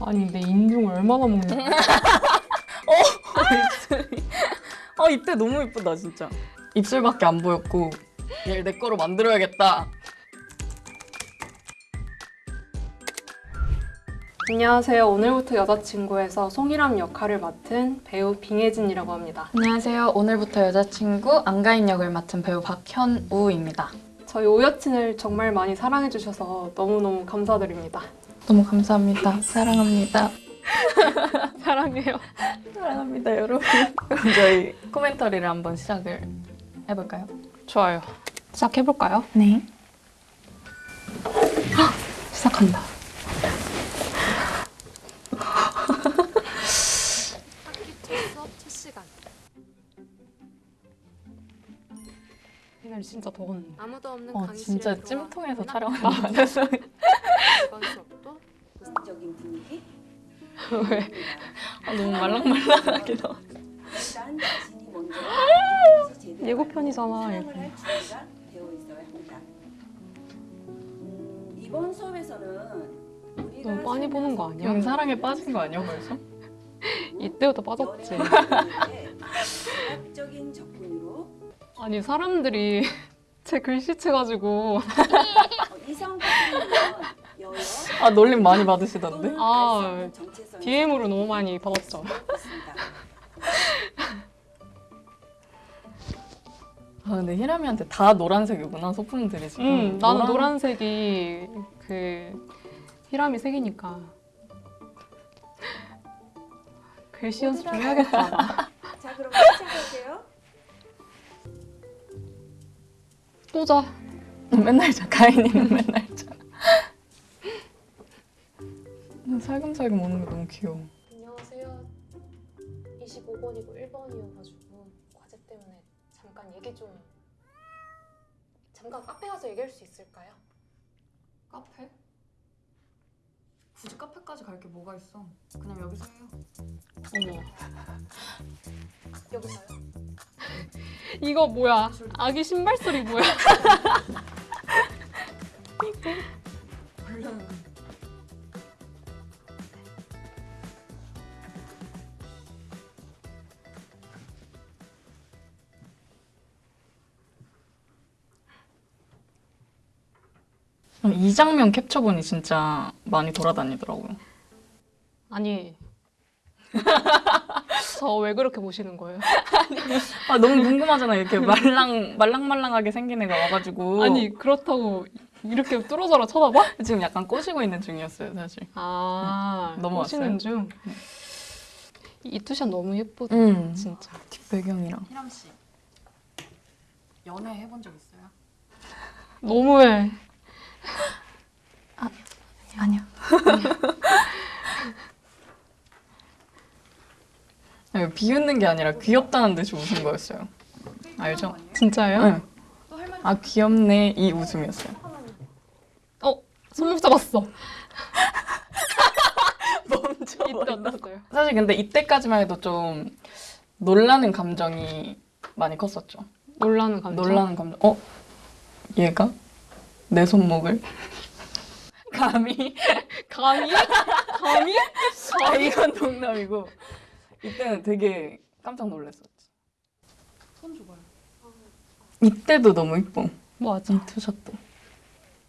아니 내 인중을 얼마나 먹는 거야? 입술이. 아 이때 너무 이쁘다 진짜. 입술밖에 안 보였고 얘를 내 거로 만들어야겠다. 안녕하세요. 오늘부터 여자친구에서 송이람 역할을 맡은 배우 빙혜진이라고 합니다. 안녕하세요. 오늘부터 여자친구 안가인 역을 맡은 배우 박현우입니다. 저희 오여친을 정말 많이 사랑해주셔서 너무너무 감사드립니다. 너무 감사합니다. 사랑합니다. 사랑해요. 사랑합니다, 여러분. 그럼 저희 코멘터리를 한번 시작을 해볼까요? 좋아요. 시작해볼까요? 네. 시작한다. 진짜 더웠는데. 아무도 없는 어, 진짜 찜통에서 촬영한 거. 이 왜? 아, 너무 말랑말랑하게 제대로 예고편이잖아. 음, 이번 수업에서는 너무 뻔히 보는 거 아니야? 형 사랑에 빠진 거 아니야, 벌써? 이때부터 빠졌지. 아니 사람들이 제 글씨체 가지고 아, 놀림 많이 받으시던데? 아, 정체성이 DM으로 너무 많이 받았죠. 아, 근데 히라미한테 다 노란색이구나, 소품들이 지금. 응, 나는 노란 색이 그 히람이 색이니까 글씨 연습 좀 해야겠다. 자 그럼 시작할게요. 또 자. 맨날 자, 가인이는 맨날 자. 살금살금 오는 게 너무 귀여워. 안녕하세요. 25번이고 1번이어가지고 과제 때문에 잠깐 얘기 좀 잠깐 카페 가서 얘기할 수 있을까요? 카페? 굳이 카페까지 갈 게 뭐가 있어? 그냥 여기서 해요. 어머. 여기서요? 이거 뭐야? 아기 신발 소리 뭐야? 이 장면 캡처본이 진짜 많이 돌아다니더라고요. 아니. 저 왜 그렇게 보시는 거예요? 아 너무 궁금하잖아 이렇게 말랑 말랑말랑하게 생긴 애가 와가지고 아니 그렇다고 이렇게 뚫어져라 쳐다봐? 지금 약간 꼬시고 있는 중이었어요 사실. 아 넘어왔어요? 보시는 중. 이 two shot 너무 예쁘다 음 진짜. 뒷배경이랑. 희람 씨 연애 해본 적 있어요? 너무해. 아니요. 아니, 비웃는 게 아니라 귀엽다는 듯이 웃은 거였어요. 알죠? 진짜예요? 응. 아 귀엽네 이 웃음이었어요. 어 손목 잡았어. 멈춰. 이때 어땠어요? 사실 근데 이때까지만 해도 좀 놀라는 감정이 많이 컸었죠. 놀라는 감정. 놀라는 감정. 어? 얘가 내 손목을 감히? 감히? 감히? 아 이건 농담이고 이때는 되게 깜짝 놀랐었지. 손 줘봐요. 이때도 너무 이뻐. 맞아. 이 투샷도.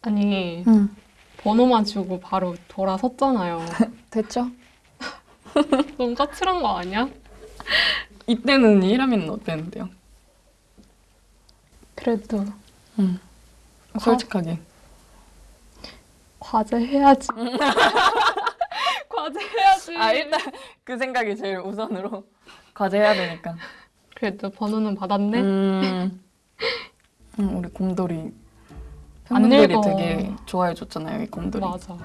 아니 응. 번호만 주고 바로 돌아섰잖아요. 됐죠? 너무 까칠한 거 아니야? 이때는 이라미는 어땠는데요? 그래도 응. 솔직하게. 과제 해야지. 과제 해야지. 아 일단 그 생각이 제일 우선으로 과제 해야 되니까. 그래도 번호는 받았네. 음. 음, 우리 곰돌이 안 팬분들이. 되게 좋아해 줬잖아요 이 곰돌이. 맞아.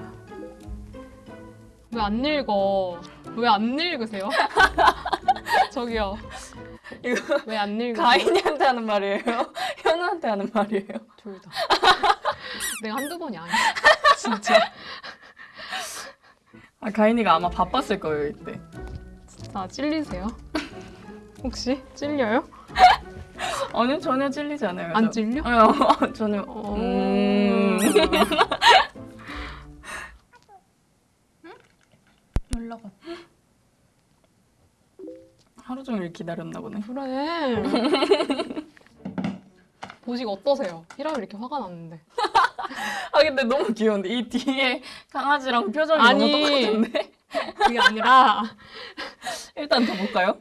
왜 안 읽어? 왜 안 읽으세요? 저기요. 이거 왜 안 읽으세요? 가인이한테 하는 말이에요? 현우한테 하는 말이에요? 둘 다. 내가 한두 번이 아니야. 진짜. 아, 가인이가 아마 바빴을 거예요 이때. 자, 찔리세요? 혹시 찔려요? 아니요 전혀 찔리지 않아요. 안 저. 찔려? 어, 전혀. 어... 음. 올라가. 하루 종일 기다렸나 보네. 그래. 보시고 어떠세요? 히람이 이렇게 화가 났는데. 아 근데 너무 귀여운데 이 뒤에 강아지랑 표정이 아니. 너무 똑같은데? 그게 아니라 일단 더 볼까요?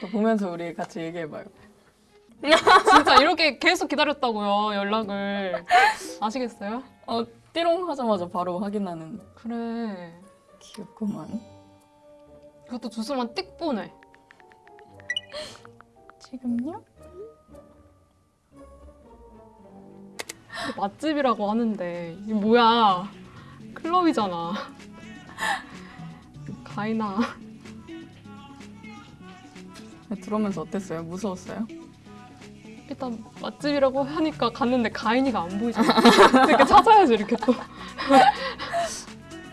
더 보면서 우리 같이 얘기해봐요. 진짜 이렇게 계속 기다렸다고요 연락을 아시겠어요? 어 띠롱 하자마자 바로 확인하는 그래. 귀엽구만. 그것도 주소만 띡 보내. 지금요? 맛집이라고 하는데 이게 뭐야? 클럽이잖아. 가이나. 들어오면서 어땠어요? 무서웠어요? 일단 맛집이라고 하니까 갔는데 가인이가 안 보이잖아. 이렇게 찾아야지 이렇게 또.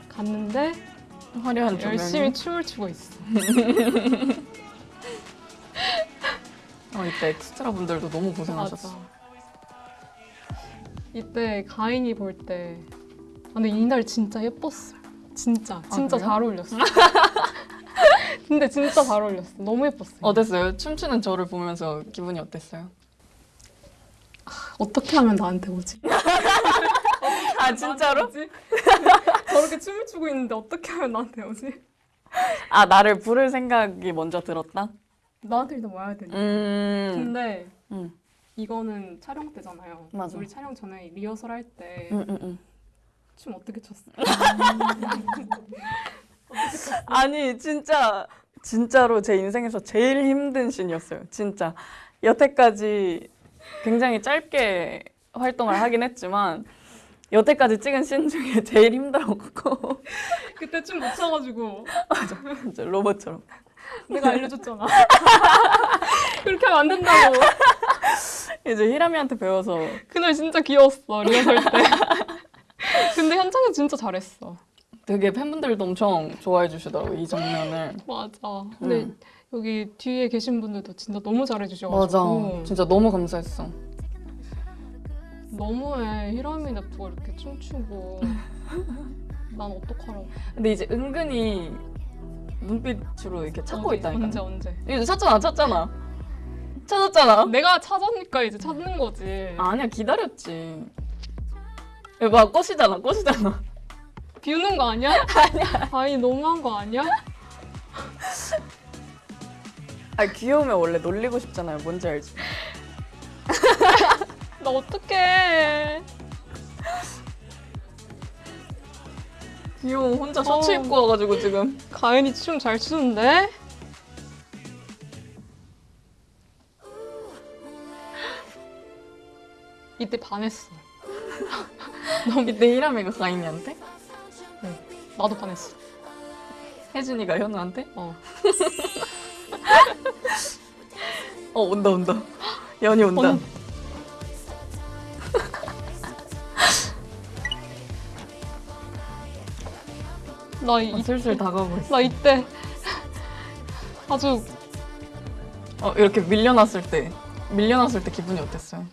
갔는데 화려한 조명이. 열심히 춤을 추고 있어. 어 이때 엑스트라 분들도 너무 고생하셨어. 맞아. 이때 가인이 볼 때, 아, 근데 이날 진짜 예뻤어요. 진짜, 진짜 그래요? 잘 어울렸어. 근데 진짜 잘 어울렸어. 너무 예뻤어요. 어땠어요? 춤추는 저를 보면서 기분이 어땠어요? 어떻게 하면 나한테 오지? 아 진짜로? 오지? 저렇게 춤을 추고 있는데 어떻게 하면 나한테 오지? 아 나를 부를 생각이 먼저 들었다? 나한테 일단 와야 되니. 음. 근데 음. 이거는 촬영 때잖아요. 맞아. 우리 촬영 전에 리허설 할 때춤 음, 음, 음. 어떻게 췄어? 아니 진짜 진짜로 제 인생에서 제일 힘든 씬이었어요. 진짜 여태까지 굉장히 짧게 활동을 하긴 했지만 여태까지 찍은 씬 중에 제일 힘들었고 그때 춤 못 춰가지고 진짜 로봇처럼 내가 알려줬잖아. 그렇게 하면 안 된다고. 이제 히라미한테 배워서 그날 진짜 귀여웠어 리허설 때. 근데 현장에서 진짜 잘했어. 되게 팬분들도 엄청 좋아해 주시더라고 이 장면을. 맞아. 근데 음. 여기 뒤에 계신 분들도 진짜 너무 잘해 주셔가지고 진짜 너무 감사했어. 너무해 히라미 냅두고 이렇게 춤추고 난 어떡하라고. 근데 이제 은근히 눈빛으로 이렇게 찾고 어디, 있다니까. 언제 언제. 이제 찾잖아, 찾잖아. 찾았잖아. 내가 찾으니까 이제 찾는 거지. 아니야, 기다렸지. 봐, 꽃이잖아, 꽃이잖아. 비우는 거 아니야? 아니야. 아니 너무한 거 아니야? 아, 귀여우면 원래 놀리고 싶잖아요. 뭔지 알지? 나 어떡해. 귀여워, 혼자 셔츠 어. 입고 와가지고 지금. 가연이 춤 잘 추는데? 이때 반했어. 이때 히라미가 가인이한테? 나도 반했어. 혜진이가 현우한테? 어. 어, 온다, 온다. 연이 온다. 언- 나, 이, 어, 슬슬 다가오고 있어. 나 이때 아주 어, 이렇게 밀려났을 때. 밀려났을 때 기분이 어땠어요?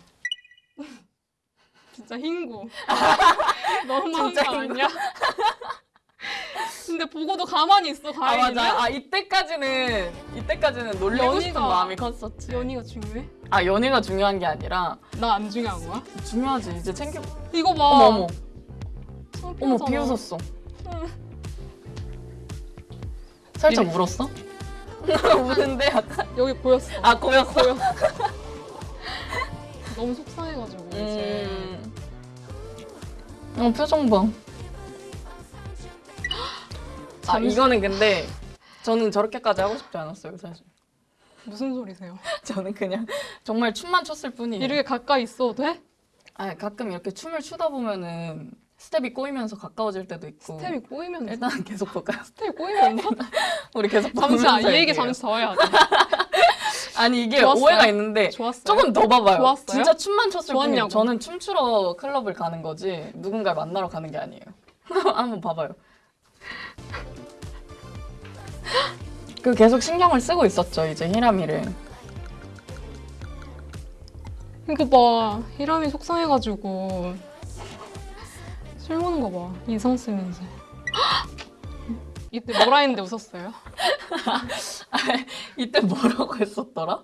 진짜 흰구. 너무한 진짜 거 아니야? 근데 보고도 가만히 있어, 아, 가연이는. 맞아. 아, 이때까지는, 이때까지는 놀리고 싶은 연희가- 마음이 컸었지. 연희가 중요해? 아, 연애가 중요한 게 아니라, 나 안 중요한 거야? 중요하지. 이제 챙겨. 이거 봐. 어머, 어머. 어머, 창피하잖아. 비웃었어. 살짝 이래- 울었어? 우는데 약간. 여기 보였어. 아, 고였어? 너무 속상해가지고 이제. 음. 어, 표정 봐. 아, 이거는 근데 저는 저렇게까지 하고 싶지 않았어요, 사실. 무슨 소리세요? 저는 그냥 정말 춤만 췄을 뿐이에요. 이렇게 가까이 있어도 돼? 아, 가끔 이렇게 춤을 추다 보면은 스텝이 꼬이면서 가까워질 때도 있고. 스텝이 꼬이면 일단 계속 볼까요? 스텝이 꼬이면 우리 계속 잠시만 보면서 이 얘기. 잠시 더 해야 돼. 아니 이게 좋았어요? 오해가 있는데 좋았어요? 조금 더 봐봐요. 좋았어요? 진짜 춤만 췄을 뿐이에요. 저는 춤추러 클럽을 가는 거지 누군가를 만나러 가는 게 아니에요. 한번 봐봐요. 그 계속 신경을 쓰고 있었죠 이제 히라미를. 이거 봐. 히람이 속상해가지고 술 먹는 거 봐. 인상 쓰면서. 이때 뭐라 했는데 웃었어요? 이때 뭐라고 했었더라?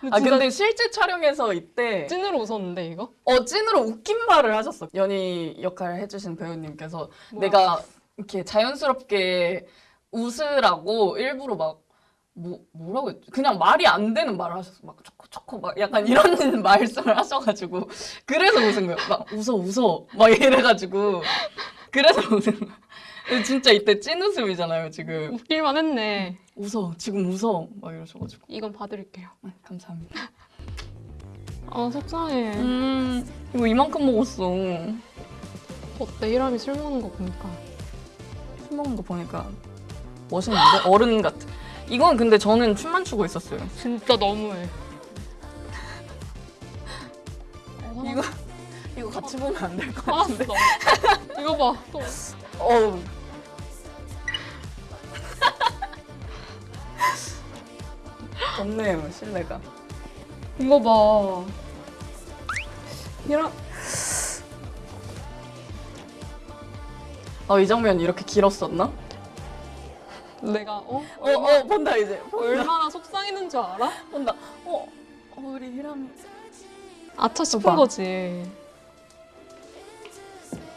근데 아 근데 실제 촬영에서 이때 찐으로 웃었는데 이거? 어 찐으로 웃긴 말을 하셨어. 연희 역할을 해주신 배우님께서 뭐야? 내가 이렇게 자연스럽게 웃으라고 일부러 막 뭐, 뭐라고 했지? 그냥 말이 안 되는 말을 하셨어. 막 초코 초코 막 약간 이런 말씀을 하셔가지고 그래서 웃은 거예요. 막 웃어 웃어 막 이래가지고 그래서 웃은. 근데 진짜 이때 찐 웃음이잖아요 지금. 웃길만 했네. 웃어 지금 웃어 막 이러셔가지고 이건 봐드릴게요. 네, 감사합니다. 아 속상해. 음 이거 이만큼 먹었어. 어때 히람이 술 먹는 거 보니까. 술 먹는 거 보니까 멋있는데 어른 같아. 이건 근데 저는 춤만 추고 있었어요. 진짜 너무해. 이거 이거 같이 보면 안 될것 화났어. 같은데. 이거 봐. 또. 어우. 없네요 실내가. 이거 봐. 히람. 아이 장면 이렇게 길었었나? 내가 어? 어, 어 본다 이제. 본다. 얼마나 속상했는 줄 알아? 본다. 어, 어 우리 희람이. 아차 싶은 봐. 거지.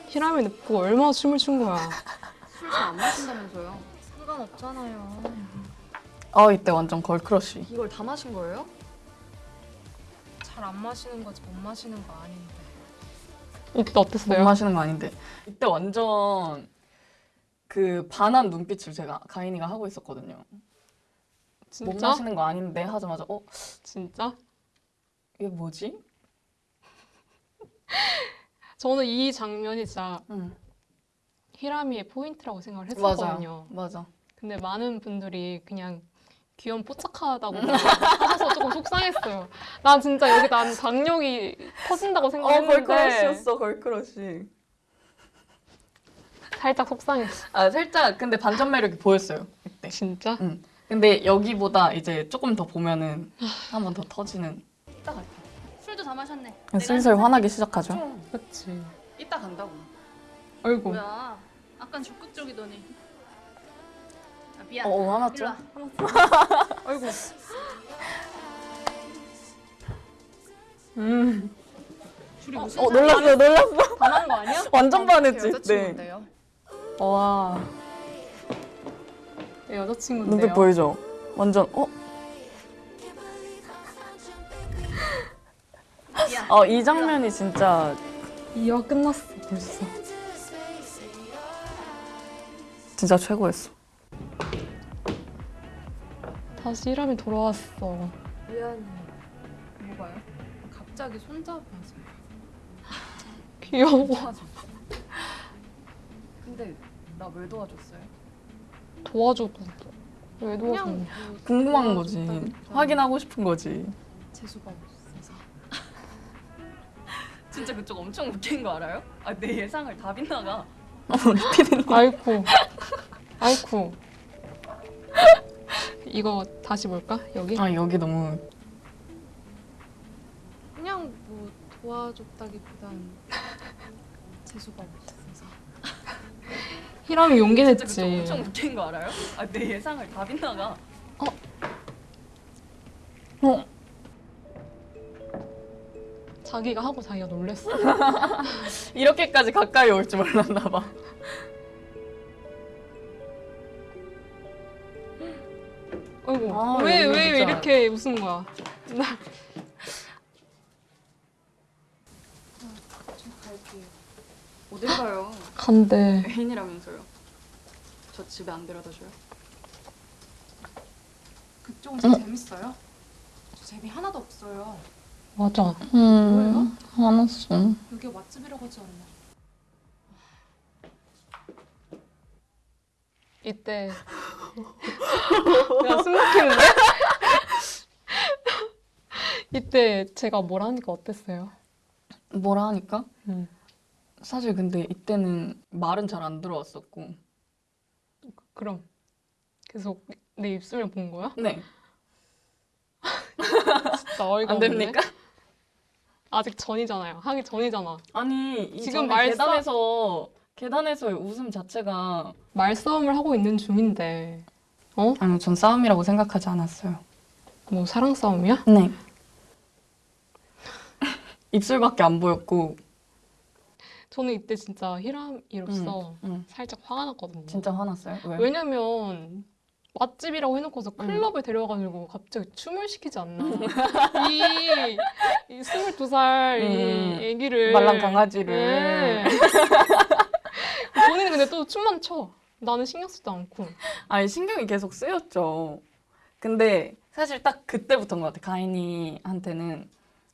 히람이 냅고 얼마나 춤을 춘 거야. 술 잘 안 마신다면서요? 상관없잖아요. 아 이때 완전 걸크러쉬. 이걸 다 마신 거예요? 잘 안 마시는 거지 못 마시는 거 아닌데. 이때 못 어땠어요? 마시는 거 아닌데. 이때 완전 그 반한 눈빛을 제가 가인이가 하고 있었거든요. 못 진짜? 마시는 거 아닌데 하자마자 어 진짜? 이게 뭐지? 저는 이 장면이 진짜 응. 희람이의 포인트라고 생각을 맞아. 했었거든요. 맞아. 근데 많은 분들이 그냥 귀염 뽀짝하다고 하셔서 조금 속상했어요. 난 진짜 여기 난 박력이 터진다고 어 생각했는데 girl crush였어 girl crush. 살짝 속상했어. 아 살짝 근데 반전 매력이 보였어요 이때. 진짜? 근데 여기보다 이제 조금 더 보면은 한 번 더 터지는. 이따 갈게. 술도 다 마셨네. 슬슬 화나기 시작하죠. 그치. 이따 간다고. 아이고. 뭐야? 아깐 적극적이더니. 아, 미안. 어, 어 화났죠? 와. 아이고. 음. 둘이 무슨 어 놀랐어 놀랐어. 반한 거 아니야? 완전 반했지. 네. 와내 여자친구인데요. 눈빛 보이죠? 완전 어? 어 이 장면이 진짜 이화 끝났어 벌써. 진짜 최고였어. 다시 히람이 돌아왔어. 미안해. 뭐가요? 갑자기 손잡아서. 귀여워. 근데 나 왜 도와줬어요? 도와줘도 왜 도와줘? 그냥 뭐 궁금한 거지. 확인하고 싶은 거지. 재수가 없어서. 진짜 그쪽 엄청 웃긴 거 알아요? 아, 내 예상을 다 빗나가. 아이쿠. 아이쿠. 이거 다시 볼까? 여기? 아 여기 너무 그냥 뭐 도와줬다기보단 재수가 없어서. 히람이 용기 냈지. 엄청 웃긴 거 알아요? 아, 내 예상을 다 빗나가. 어 자기가 하고 자기가 놀랬어. 이렇게까지 가까이 올 줄 몰랐나 봐. 아이고. 아, 왜, 여기 왜 진짜. 이렇게 웃은 거야? 나 좀 갈게요. 어딜 가요? 간대. 애인이라면서요. 저 집에 안 데려다 줘요? 그쪽은 진짜 재밌어요? 저 재미 하나도 없어요. 맞아. 음 화났어. 여기 맛집이라고 하지 않나? 이때. 야, 숨 막히는데? 이때 제가 뭘 하니까 어땠어요? 뭐라 하니까? 음. 사실 근데 이때는 말은 잘 안 들어왔었고. 그럼 계속 내 입술을 본 거야? 네. 진짜 어이가 안 없네. 됩니까? 아직 전이잖아요. 하기 전이잖아. 아니 이 지금 말싸- 계단에서 계단에서의 웃음 자체가 말싸움을 하고 있는 중인데 아니 전 싸움이라고 생각하지 않았어요. 뭐 사랑 싸움이야? 네. 입술밖에 안 보였고 저는 이때 진짜 히람이로서 응, 살짝 화가 났거든요. 진짜 화났어요. 왜? 왜냐면 맛집이라고 해놓고서 응. 클럽에 데려가가지고 갑자기 춤을 시키지 않나. 이, 이 22살 음. 이 애기를. 말랑 강아지를. 네. 본인은 근데 또 춤만 춰. 나는 신경 쓰지도 않고. 아니 신경이 계속 쓰였죠. 근데 사실 딱 그때부터인 것 같아. 가인이한테는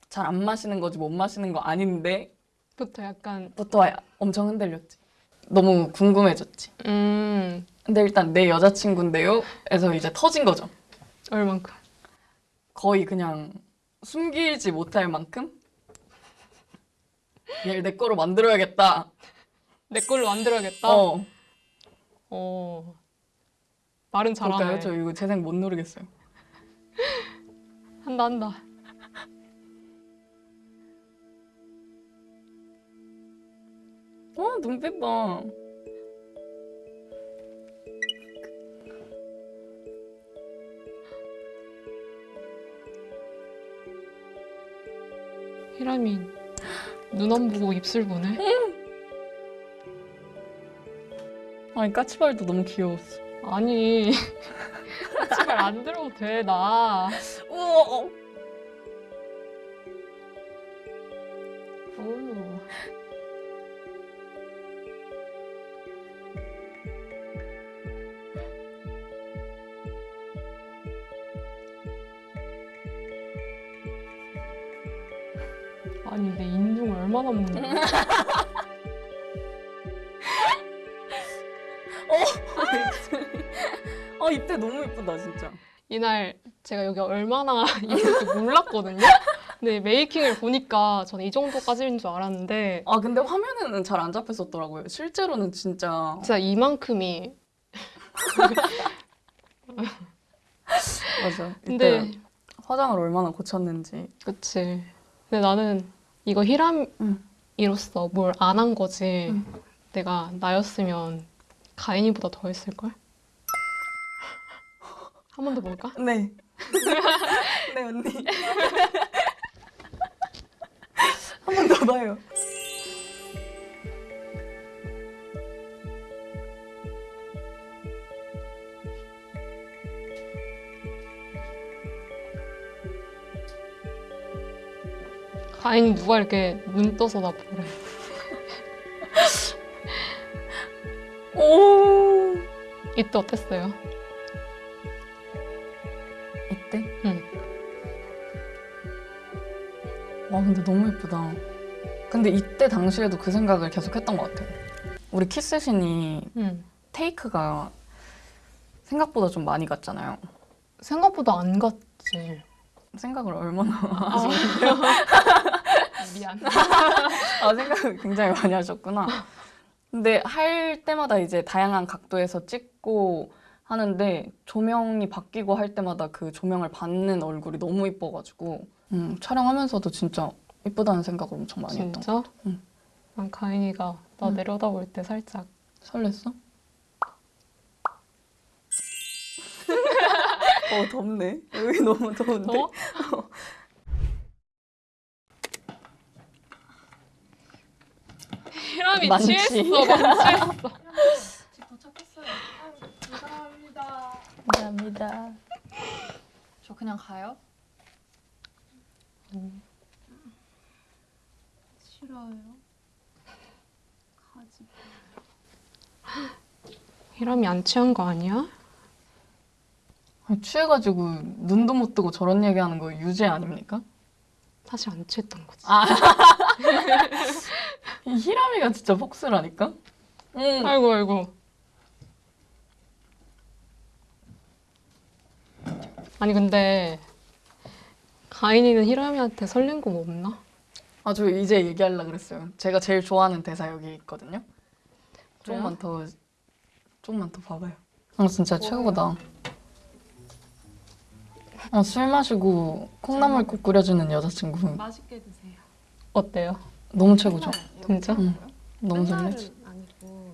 잘 안 마시는 거지 못 마시는 거 아닌데 부터 약간 부터 엄청 흔들렸지. 너무 궁금해졌지. 음 근데 일단 내 여자친구인데요? 에서 이제 터진 거죠. 얼만큼 거의 그냥 숨기지 못할 만큼? 얘를 내 거로 만들어야겠다. 내 걸로 만들어야겠다. 어. 어. 말은 잘하네. 그럴까요? 저 이거 재생 못 누르겠어요. 한다 한다. 어, 눈빛 봐. 히라미 눈안 보고 입술 보네. 아니, 까치발도 너무 귀여웠어. 아니 제발 안 들어도 돼 나. 우와. 아니 내 인중을 얼마나 먹는 거야? 아, 이때 너무 예쁘다, 진짜. 이날 제가 여기 얼마나 있을지 몰랐거든요. 근데 메이킹을 보니까 저는 이 정도까지인 줄 알았는데 아, 근데 화면에는 잘 안 잡혔었더라고요. 실제로는 진짜. 진짜 이만큼이 맞아. 근데 화장을 얼마나 고쳤는지. 그치. 근데 나는 이거 히람이로서 뭘 안 한 거지. 응. 내가 나였으면 가인이보다 더 했을걸? 한 번 더 볼까? 네. 네, 언니. 한 번 더 봐요. 가인이 누가 이렇게 눈 떠서 나 보래. 오. 이때 어땠어요? 이때? 응. 와, 근데 너무 예쁘다. 근데 이때 당시에도 그 생각을 계속 했던 것 같아요. 우리 키스신이 응. 테이크가 생각보다 좀 많이 갔잖아요. 생각보다 안 갔지. 생각을 얼마나 아. 미안. 아, 생각을 굉장히 많이 하셨구나. 근데 할 때마다 이제 다양한 각도에서 찍고 하는데 조명이 바뀌고 할 때마다 그 조명을 받는 얼굴이 너무 이뻐가지고 음, 촬영하면서도 진짜 이쁘다는 생각을 엄청 많이 했던 것 진짜? 응. 난 가인이가 나 응. 내려다볼 때 살짝 설렜어? 어 덥네 여기 너무 더운데 어? 히람이 만취. 취했어, 만취했어. 집 도착했어요. 감사합니다. 감사합니다 저 그냥 가요? 싫어요. 가지. 히람이 안 취한 거 아니야? 아니, 취해가지고 눈도 못 뜨고 저런 얘기하는 거 유죄 아닙니까? 사실 안 취했던 거지. 아. 이 히라미가 진짜 폭스라니까? 응. 아이고 아이고. 아니 근데 가인이는 히람이한테 설렌 거 없나? 아, 저 이제 얘기하려고 그랬어요. 제가 제일 좋아하는 대사 여기 있거든요. 그래요? 조금만 더, 조금만 더 봐봐요. 아, 진짜 최고다. 아, 술 마시고 콩나물국 끓여주는 여자친구 맛있게 드세요. 어때요? 너무 최고죠? 진짜? 응. 너무 설레지. 아니고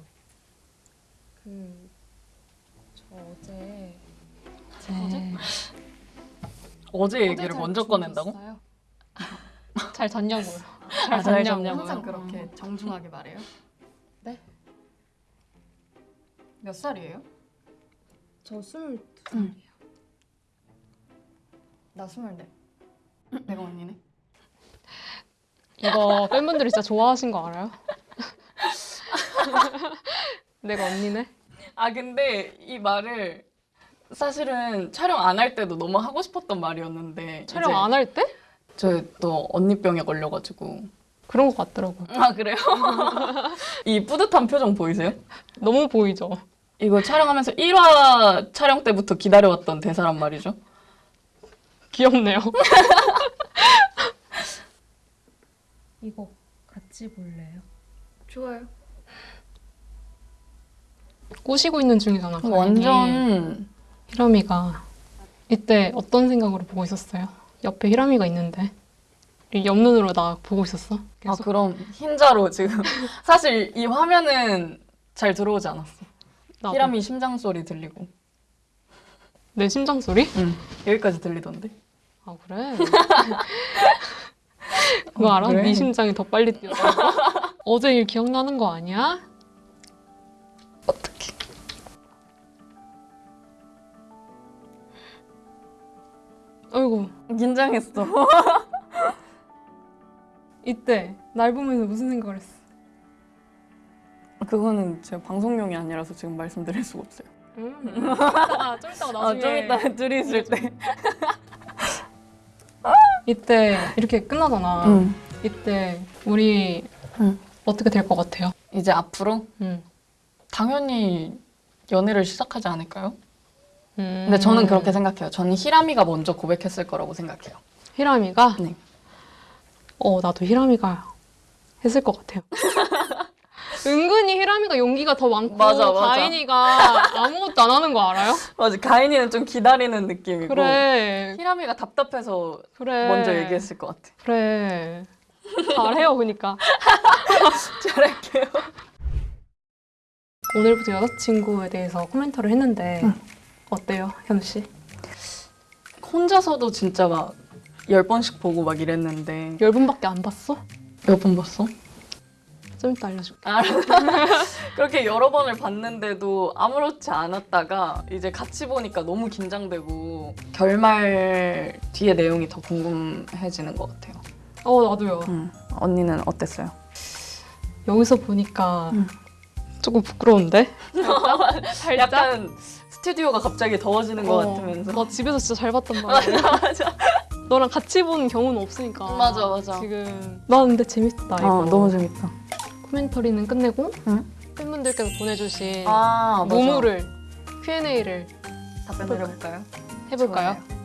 그, 저 어제 어제? 어제 얘기를 어제 잘 먼저 꺼낸다고? 잘 잤냐고요. 잘 아, 잘 잤냐고요. 잤냐고요? 항상 그렇게 정중하게 말해요? 네. 몇 살이에요? 저 스물 두 살이에요. 나 스물네. 내가 언니네. 이거 팬분들이 진짜 좋아하신 거 알아요? 내가 언니네? 아 근데 이 말을 사실은 촬영 안 할 때도 너무 하고 싶었던 말이었는데 촬영 안 할 때? 저 또 언니병에 걸려가지고 그런 거 같더라고. 아 그래요? 이 뿌듯한 표정 보이세요? 너무 보이죠? 이거 촬영하면서 1화 촬영 때부터 기다려왔던 대사란 말이죠. 귀엽네요. 이거 같이 볼래요? 좋아요. 꼬시고 있는 중이잖아. 가인이. 완전 히라미가 이때 어떤 생각으로 보고 있었어요? 옆에 히라미가 있는데 이 옆눈으로 나 보고 있었어? 아 계속 그럼 흰자로 지금 사실 이 화면은 잘 들어오지 않았어. 나도. 히라미 심장 소리 들리고 내 심장 소리? 응 여기까지 들리던데. 아 그래? 그거 어, 알아? 그래? 네 심장이 더 빨리 뛰었다고? 어제 일 기억나는 거 아니야? 어떻게? 아이고 긴장했어. 이때 날 보면서 무슨 생각을 했어? 그거는 제가 방송용이 아니라서 지금 말씀드릴 수가 없어요. 음. 아, 좀 이따가 아, 나중에 좀 이따 둘이 있을 때. 이때 이렇게 끝나잖아 응. 이때 우리 응. 어떻게 될 것 같아요? 이제 앞으로 음. 당연히 연애를 시작하지 않을까요? 음. 근데 저는 그렇게 생각해요. 저는 히라미가 먼저 고백했을 거라고 생각해요. 히라미가? 네. 어, 나도 히라미가 했을 것 같아요. 은근히 히라미가 용기가 더 많고 맞아, 맞아. 가인이가 아무것도 안 하는 거 알아요? 맞아. 가인이는 좀 기다리는 느낌이고 그래, 히라미가 답답해서 그래. 먼저 얘기했을 것 같아. 그래. 잘해요, 그니까. 잘할게요. 오늘부터 여자친구에 대해서 코멘터를 했는데 어때요, 현우 씨? 혼자서도 진짜 막 열 번씩 보고 막 이랬는데 열 분밖에 안 봤어? 몇 번 봤어? 좀 이따 알려줄게. 그렇게 여러 번을 봤는데도 아무렇지 않았다가 이제 같이 보니까 너무 긴장되고 결말 뒤의 내용이 더 궁금해지는 것 같아요. 어, 나도요. 음, 언니는 어땠어요? 여기서 보니까 음. 조금 부끄러운데? 약간 스튜디오가 갑자기 더워지는 것 어, 같으면서 나 집에서 진짜 잘 봤단 말이야. 맞아. 너랑 같이 본 경우는 없으니까. 맞아, 맞아. 지금. 나 근데 재밌다, 이거. 어, 너무 재밌다. 코멘터리는 끝내고 응? 팬분들께서 보내주신 아, 맞아. 모모를 Q&A를 답변 드려볼까요? 해볼까요? 좋아요.